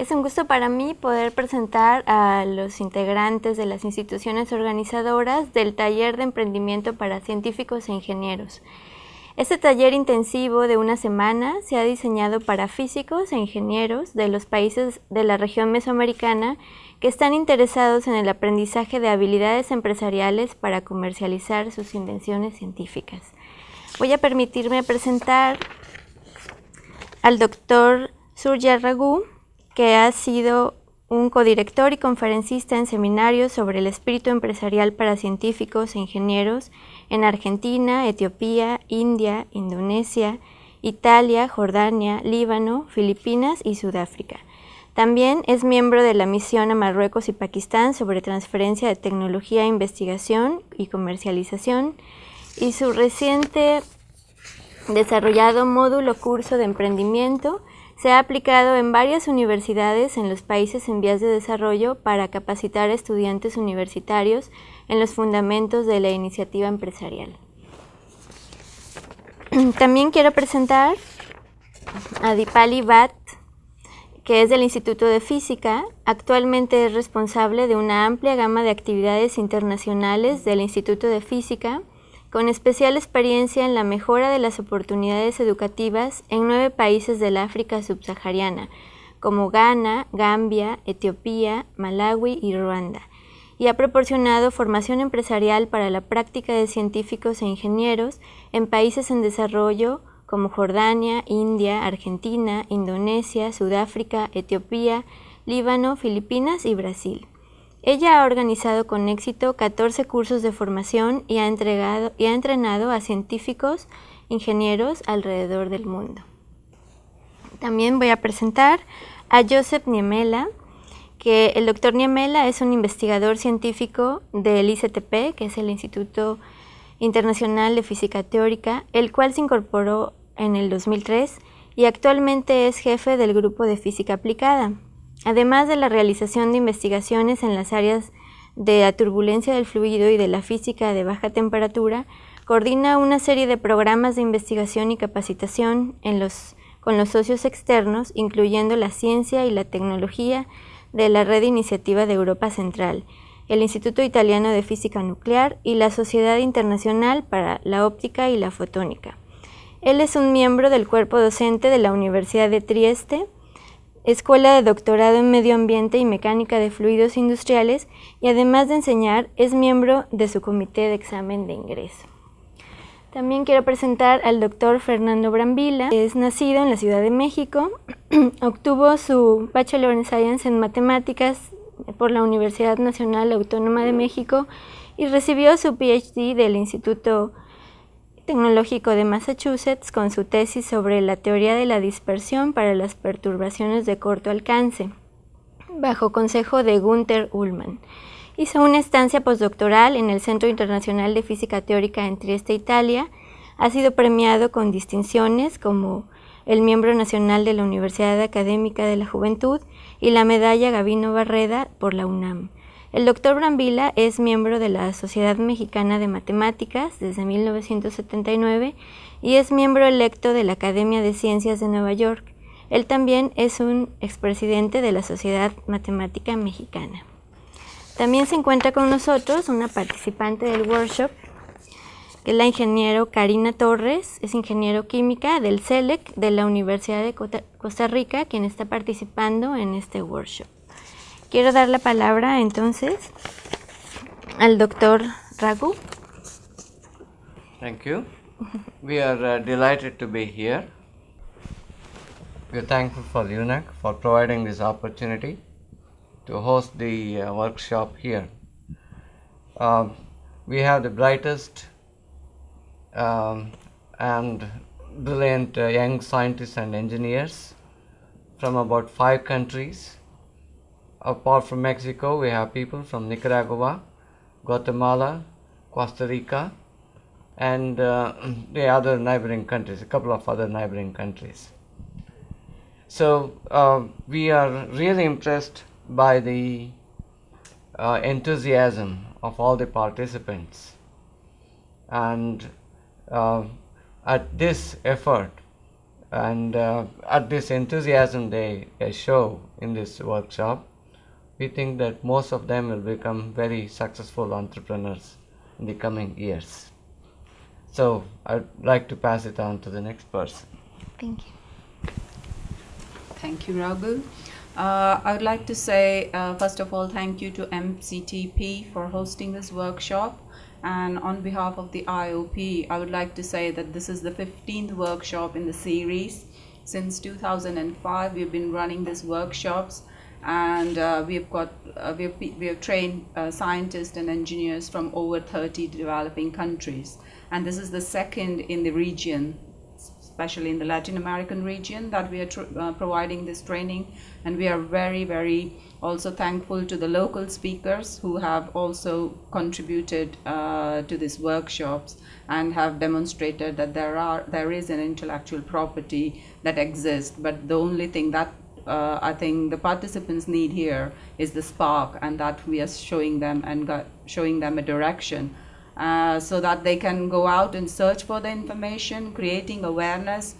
Es un gusto para mí poder presentar a los integrantes de las instituciones organizadoras del Taller de Emprendimiento para Científicos e Ingenieros. Este taller intensivo de una semana se ha diseñado para físicos e ingenieros de los países de la región mesoamericana que están interesados en el aprendizaje de habilidades empresariales para comercializar sus invenciones científicas. Voy a permitirme presentar al doctor Surya Raghu, que ha sido un codirector y conferencista en seminarios sobre el espíritu empresarial para científicos e ingenieros en Argentina, Etiopía, India, Indonesia, Italia, Jordania, Líbano, Filipinas y Sudáfrica. También es miembro de la misión a Marruecos y Pakistán sobre transferencia de tecnología, investigación y comercialización y su reciente desarrollado módulo curso de emprendimiento se ha aplicado en varias universidades en los países en vías de desarrollo para capacitar a estudiantes universitarios en los fundamentos de la iniciativa empresarial. También quiero presentar a Dipali Bhatt, que es del Instituto de Física. Actualmente es responsable de una amplia gama de actividades internacionales del Instituto de Física con especial experiencia en la mejora de las oportunidades educativas en nueve países del África subsahariana, como Ghana, Gambia, Etiopía, Malawi y Ruanda, y ha proporcionado formación empresarial para la práctica de científicos e ingenieros en países en desarrollo como Jordania, India, Argentina, Indonesia, Sudáfrica, Etiopía, Líbano, Filipinas y Brasil. Ella ha organizado con éxito 14 cursos de formación y ha, entregado, y ha entrenado a científicos, ingenieros alrededor del mundo. También voy a presentar a Joseph Niemela, que el doctor Niemela es un investigador científico del ICTP, que es el Instituto Internacional de Física Teórica, el cual se incorporó en el 2003 y actualmente es jefe del grupo de física aplicada. Además de la realización de investigaciones en las áreas de la turbulencia del fluido y de la física de baja temperatura, coordina una serie de programas de investigación y capacitación con los socios externos, incluyendo la ciencia y la tecnología de la Red Iniciativa de Europa Central, el Instituto Italiano de Física Nuclear y la Sociedad Internacional para la Óptica y la Fotónica. Él es un miembro del cuerpo docente de la Universidad de Trieste, Escuela de Doctorado en Medio Ambiente y Mecánica de Fluidos Industriales y además de enseñar es miembro de su comité de examen de ingreso. También quiero presentar al doctor Fernando Brambila, es nacido en la Ciudad de México, obtuvo su Bachelor in Science en Matemáticas por la Universidad Nacional Autónoma de México y recibió su PhD del Instituto Tecnológico de Massachusetts con su tesis sobre la teoría de la dispersión para las perturbaciones de corto alcance, bajo consejo de Gunther Ullmann. Hizo una estancia postdoctoral en el Centro Internacional de Física Teórica en Trieste, Italia. Ha sido premiado con distinciones como el miembro nacional de la Universidad Académica de la Juventud y la medalla Gavino Barreda por la UNAM. El doctor Brambila es miembro de la Sociedad Mexicana de Matemáticas desde 1979 y es miembro electo de la Academia de Ciencias de Nueva York. Él también es un expresidente de la Sociedad Matemática Mexicana. También se encuentra con nosotros una participante del workshop, que es la ingeniero Karina Torres, es ingeniero química del CELEC de la Universidad de Costa Rica, quien está participando en este workshop. Quiero dar la palabra entonces al doctor Raghu. Thank you. We are uh, delighted to be here. We are thankful for UNAC for providing this opportunity to host the uh, workshop here. Um, we have the brightest um, and brilliant uh, young scientists and engineers from about five countries apart from Mexico, we have people from Nicaragua, Guatemala, Costa Rica, and uh, the other neighboring countries, a couple of other neighboring countries. So uh, we are really impressed by the uh, enthusiasm of all the participants. And uh, at this effort, And uh, at this enthusiasm they, they show in this workshop, we think that most of them will become very successful entrepreneurs in the coming years. So I'd like to pass it on to the next person. Thank you. Thank you, Raghu. Uh, I would like to say, uh, first of all, thank you to MCTP for hosting this workshop. And on behalf of the IOP, I would like to say that this is the 15th workshop in the series. Since 2005, we've been running these workshops and uh, we've got uh, we've, we have trained uh, scientists and engineers from over 30 developing countries and this is the second in the region especially in the Latin American region, that we are uh, providing this training. And we are very, very also thankful to the local speakers who have also contributed uh, to these workshops and have demonstrated that there are there is an intellectual property that exists. But the only thing that uh, I think the participants need here is the spark, and that we are showing them and showing them a direction uh, so that they can go out and search for the information, creating awareness,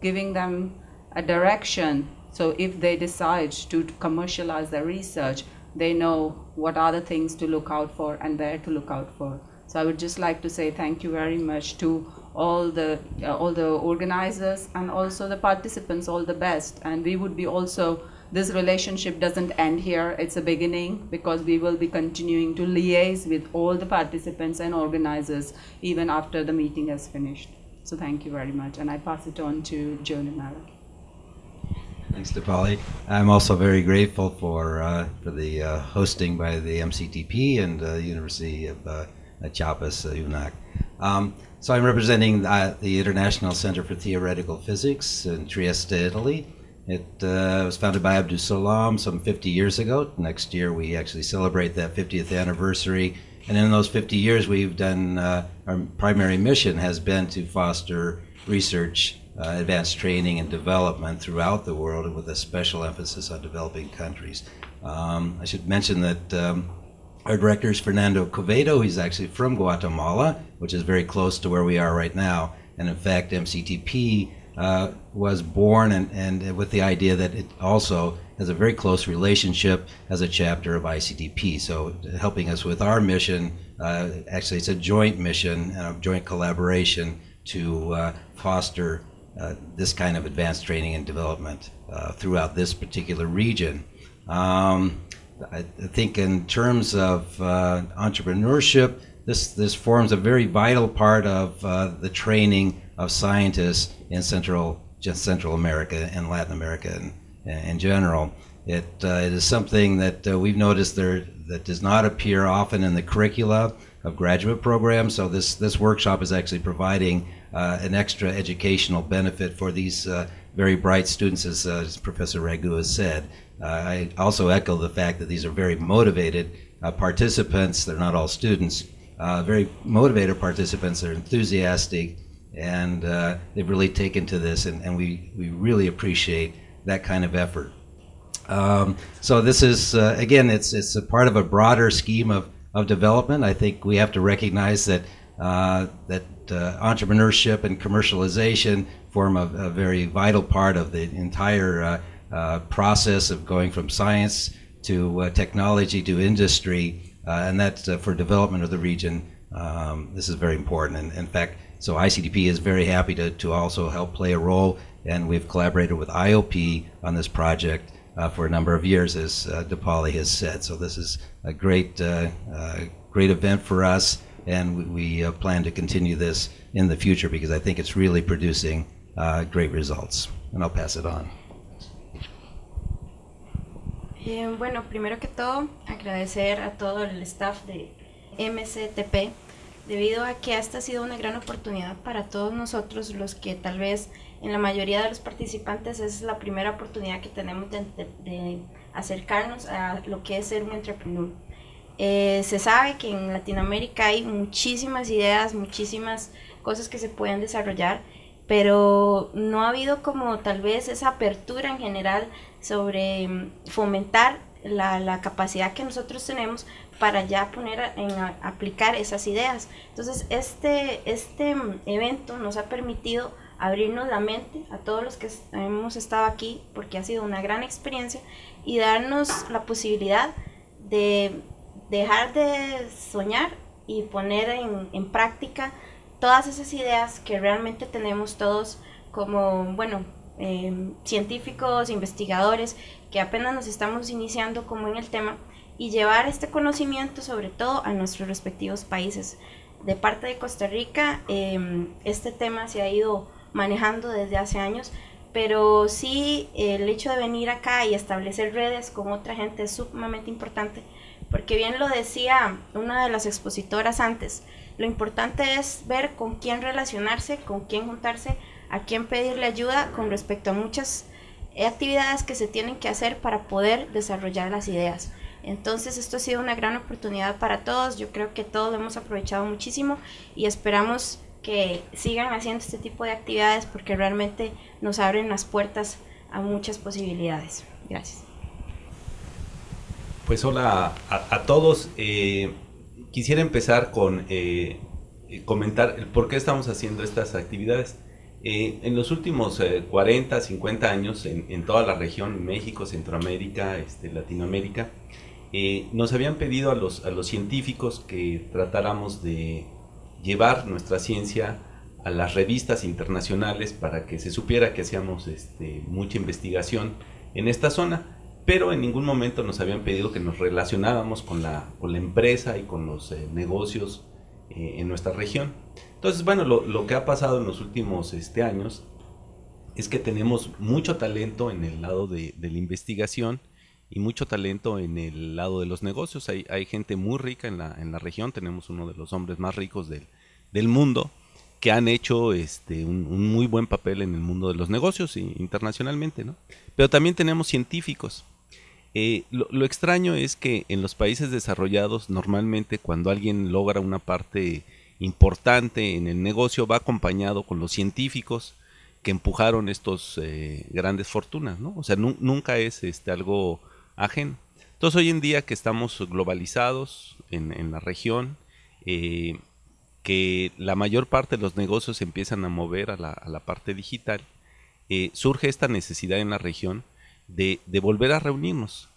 giving them a direction. So if they decide to commercialize their research, they know what are the things to look out for and where to look out for. So I would just like to say thank you very much to all the uh, all the organizers and also the participants all the best and we would be also this relationship doesn't end here. It's a beginning because we will be continuing to liaise with all the participants and organizers even after the meeting has finished. So thank you very much. And I pass it on to Joan and Malak. Thanks, Dipali. I'm also very grateful for, uh, for the uh, hosting by the MCTP and uh, University of uh, Chiapas, uh, UNAC. Um, so I'm representing uh, the International Center for Theoretical Physics in Trieste, Italy. It uh, was founded by Abdus Salam some 50 years ago. Next year, we actually celebrate that 50th anniversary. And in those 50 years, we've done uh, our primary mission has been to foster research, uh, advanced training, and development throughout the world, with a special emphasis on developing countries. Um, I should mention that um, our director is Fernando Covedo. He's actually from Guatemala, which is very close to where we are right now. And in fact, MCTP uh, was born and, and with the idea that it also has a very close relationship as a chapter of ICDP. So helping us with our mission, uh, actually it's a joint mission and a joint collaboration to uh, foster uh, this kind of advanced training and development uh, throughout this particular region. Um, I think in terms of uh, entrepreneurship, this, this forms a very vital part of the training of scientists in Central just Central America and Latin America in, in general. It, uh, it is something that uh, we've noticed there that does not appear often in the curricula of graduate programs. So this this workshop is actually providing uh, an extra educational benefit for these uh, very bright students, as, uh, as Professor Raghu has said. Uh, I also echo the fact that these are very motivated participants. They're not all students. Very motivated participants. They're enthusiastic and uh, they've really taken to this, and, and, we, we really appreciate that kind of effort. Um, so this is uh, again, it's it's a part of a broader scheme of, of development. I think we have to recognize that uh, that uh, entrepreneurship and commercialization form a, a, very vital part of the entire uh, uh, process of going from science to technology to industry, and that for development of the region. Um, this is very important. And in fact, so ICDP is very happy to, to also help play a role, and we've collaborated with IOP on this project uh, for a number of years, as uh, Dipali has said. So this is a great, uh, uh great event for us, and we, we uh, plan to continue this in the future because I think it's really producing uh, great results. And I'll pass it on. Eh, bueno, primero que todo, agradecer a todo el staff de MCTP debido a que esta ha sido una gran oportunidad para todos nosotros, los que tal vez en la mayoría de los participantes es la primera oportunidad que tenemos de, acercarnos a lo que es ser un entrepreneur. Eh, se sabe que en Latinoamérica hay muchísimas ideas, muchísimas cosas que se pueden desarrollar, pero no ha habido como tal vez esa apertura en general sobre mm, fomentar la, la capacidad que nosotros tenemos para ya poner en aplicar esas ideas. Entonces, este, este evento nos ha permitido abrirnos la mente a todos los que hemos estado aquí, porque ha sido una gran experiencia, y darnos la posibilidad de dejar de soñar y poner en, práctica todas esas ideas que realmente tenemos todos como, bueno, eh, científicos, investigadores, que apenas nos estamos iniciando como en el tema, y llevar este conocimiento sobre todo a nuestros respectivos países. De parte de Costa Rica, em, este tema se ha ido manejando desde hace años, pero sí el hecho de venir acá y establecer redes con otra gente es sumamente importante, porque bien lo decía una de las expositoras antes, lo importante es ver con quién relacionarse, con quién juntarse, a quién pedirle ayuda con respecto a muchas actividades que se tienen que hacer para poder desarrollar las ideas. Entonces esto ha sido una gran oportunidad para todos, yo creo que todos lo hemos aprovechado muchísimo y esperamos que sigan haciendo este tipo de actividades porque realmente nos abren las puertas a muchas posibilidades. Gracias. Pues hola a, todos. Eh, quisiera empezar con eh, comentar por qué estamos haciendo estas actividades. Eh, en los últimos 40, 50 años, en, toda la región, México, Centroamérica, este, Latinoamérica, nos habían pedido a los, a los científicos que tratáramos de llevar nuestra ciencia a las revistas internacionales para que se supiera que hacíamos este, mucha investigación en esta zona, pero en ningún momento nos habían pedido que nos relacionáramos con la, con la empresa y con los eh, negocios eh, en nuestra región. Entonces, bueno, lo, que ha pasado en los últimos este, años es que tenemos mucho talento en el lado de, la investigación y mucho talento en el lado de los negocios. Hay, gente muy rica en la, en la región, tenemos uno de los hombres más ricos del, del mundo que han hecho este, un, muy buen papel en el mundo de los negocios internacionalmente, ¿no? Pero también tenemos científicos. Eh, lo, extraño es que en los países desarrollados normalmente cuando alguien logra una parte importante en el negocio va acompañado con los científicos que empujaron estos eh, grandes fortunas, ¿no? O sea, nunca es este, algo ajeno. Entonces hoy en día que estamos globalizados en, la región, eh, que la mayor parte de los negocios empiezan a mover a la, parte digital, surge esta necesidad en la región de, volver a reunirnos,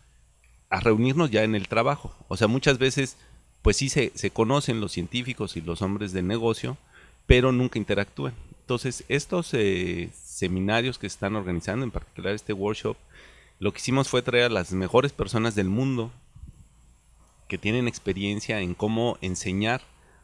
a reunirnos ya en el trabajo. O sea, muchas veces, pues sí se, conocen los científicos y los hombres de negocio, pero nunca interactúan. Entonces, estos eh, seminarios que se están organizando, en particular este workshop, lo que hicimos fue traer a las mejores personas del mundo que tienen experiencia en cómo enseñar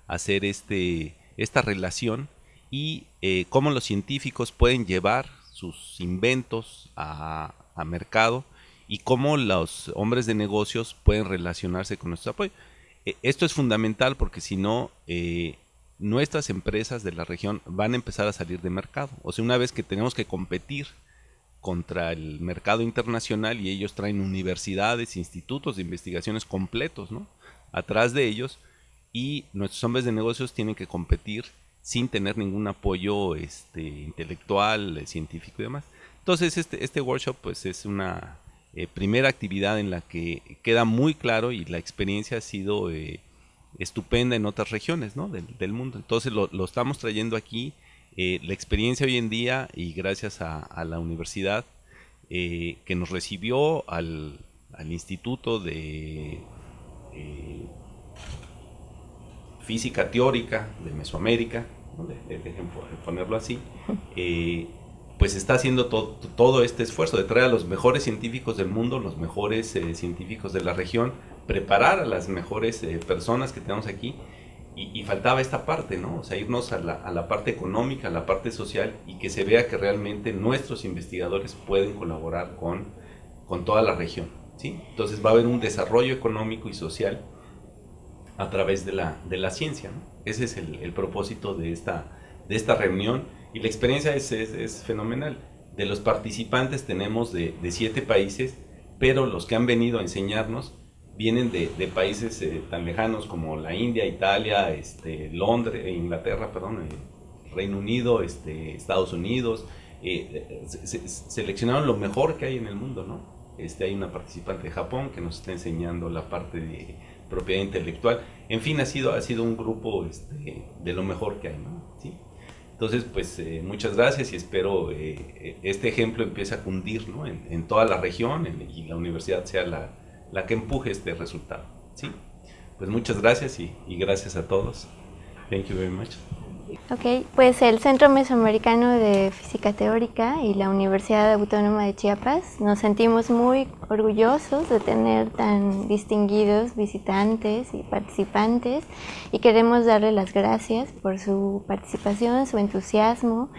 hacer este, esta relación y eh, cómo los científicos pueden llevar sus inventos a, mercado y cómo los hombres de negocios pueden relacionarse con nuestro apoyo. E, esto es fundamental porque si no, eh, nuestras empresas de la región van a empezar a salir de mercado. O sea, una vez que tenemos que competir contra el mercado internacional y ellos traen universidades, institutos de investigaciones completos, ¿no? Atrás de ellos, y nuestros hombres de negocios tienen que competir sin tener ningún apoyo este, intelectual, eh, científico y demás. Entonces este, este workshop pues es una eh, primera actividad en la que queda muy claro y la experiencia ha sido eh, estupenda en otras regiones ¿no? del, mundo. Entonces lo, estamos trayendo aquí, la experiencia hoy en día y gracias a, la universidad que nos recibió al, al instituto de física teórica de Mesoamérica, dejen ponerlo así, eh, pues está haciendo todo este esfuerzo de traer a los mejores científicos del mundo, los mejores eh, científicos de la región, preparar a las mejores eh, personas que tenemos aquí. Y, faltaba esta parte, ¿no? O sea, irnos a la, a la, parte económica, a la parte social y que se vea que realmente nuestros investigadores pueden colaborar con, con toda la región, ¿sí? Entonces va a haber un desarrollo económico y social a través de la, de la ciencia. Ese es el, el, propósito de esta, de esta reunión y la experiencia es, es, fenomenal. De los participantes tenemos de, de, siete países, pero los que han venido a enseñarnos vienen de, de países eh, tan lejanos como la India, Italia, este, Londres, eh, Inglaterra, perdón, eh, Reino Unido, este, Estados Unidos. seleccionaron lo mejor que hay en el mundo, ¿no? Este, hay una participante de Japón que nos está enseñando la parte de propiedad intelectual. En fin, ha sido, ha sido un grupo este, de lo mejor que hay. ¿no? ¿Sí? Entonces, pues eh, muchas gracias y espero eh, este ejemplo empiece a cundir ¿no? en, toda la región y la universidad sea la, la, que empuje este resultado. ¿sí? Pues muchas gracias y, y gracias a todos. Thank you very much. Ok, pues el Centro Mesoamericano de Física Teórica y la Universidad Autónoma de Chiapas nos sentimos muy orgullosos de tener tan distinguidos visitantes y participantes y queremos darle las gracias por su participación, su entusiasmo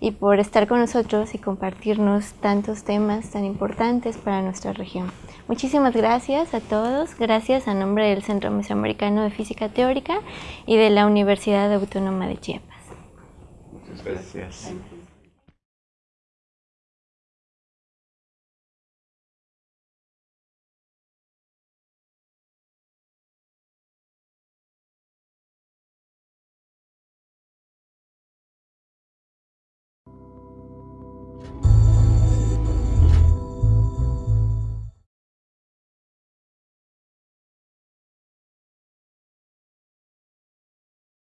y por estar con nosotros y compartirnos tantos temas tan importantes para nuestra región. Muchísimas gracias a todos, gracias a nombre del Centro Mesoamericano de Física Teórica y de la Universidad Autónoma de Chiapas. Muchas gracias.